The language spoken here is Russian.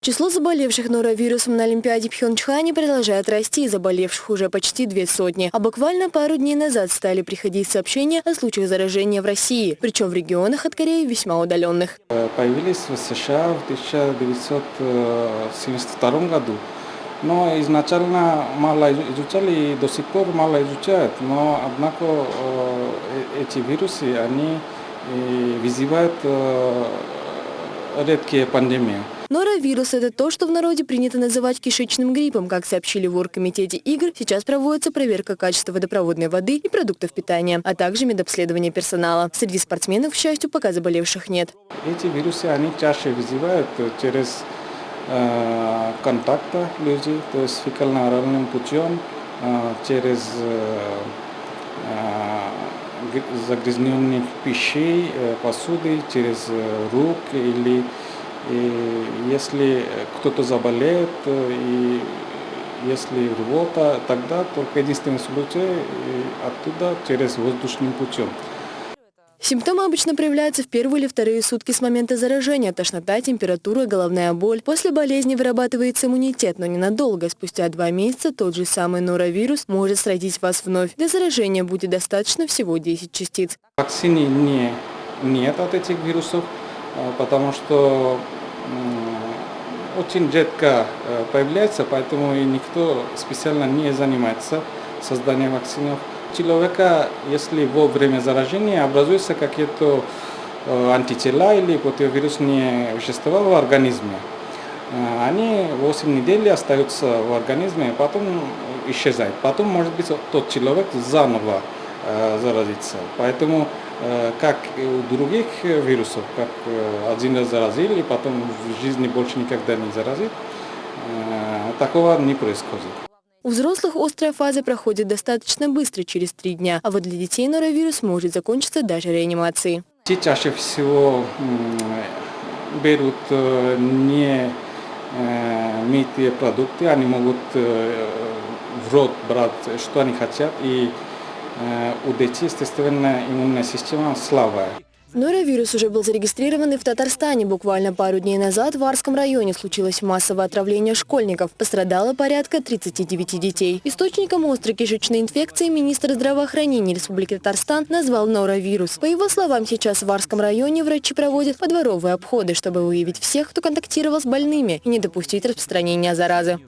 Число заболевших норовирусом на Олимпиаде Пхенчхане продолжает расти, заболевших уже почти две сотни. А буквально пару дней назад стали приходить сообщения о случаях заражения в России, причем в регионах от Кореи весьма удаленных. Появились в США в 1972 году. Но изначально мало изучали и до сих пор мало изучают. Но, однако, эти вирусы, они вызывают редкие пандемии. Норовирус – это то, что в народе принято называть кишечным гриппом. Как сообщили в Оргкомитете игр, сейчас проводится проверка качества водопроводной воды и продуктов питания, а также медобследование персонала. Среди спортсменов, к счастью, пока заболевших нет. Эти вирусы, они чаще вызывают через э, контакта людей, то есть фекально-оральным путем, э, через э, загрязненных пищей, э, посуды, через э, рук или и если кто-то заболеет, и если рвота, тогда только единственный случай оттуда через воздушным путем. Симптомы обычно проявляются в первые или вторые сутки с момента заражения. Тошнота, температура, головная боль. После болезни вырабатывается иммунитет, но ненадолго. Спустя два месяца тот же самый норовирус может сразить вас вновь. Для заражения будет достаточно всего 10 частиц. Вакцины не, нет от этих вирусов. А, потому что очень редко э, появляется, поэтому никто специально не занимается созданием вакцинов. Человека, если во время заражения образуются какие-то э, антитела или противовирусные вещества в организме, э, они 8 недель остаются в организме, потом исчезают. Потом, может быть, тот человек заново заразится. Поэтому Э, как у других вирусов, как э, один раз заразили, и потом в жизни больше никогда не заразит, э, такого не происходит. У взрослых острая фаза проходит достаточно быстро, через три дня, а вот для детей норовирус может закончиться даже реанимацией. Те чаще всего берут не мытые продукты, они могут в рот брать, что они хотят, и Э, у детей, естественно, иммунная система слабая. Норовирус уже был зарегистрирован и в Татарстане. Буквально пару дней назад в Арском районе случилось массовое отравление школьников. Пострадало порядка 39 детей. Источником острой кишечной инфекции министр здравоохранения Республики Татарстан назвал норовирус. По его словам, сейчас в Арском районе врачи проводят подворовые обходы, чтобы выявить всех, кто контактировал с больными и не допустить распространения заразы.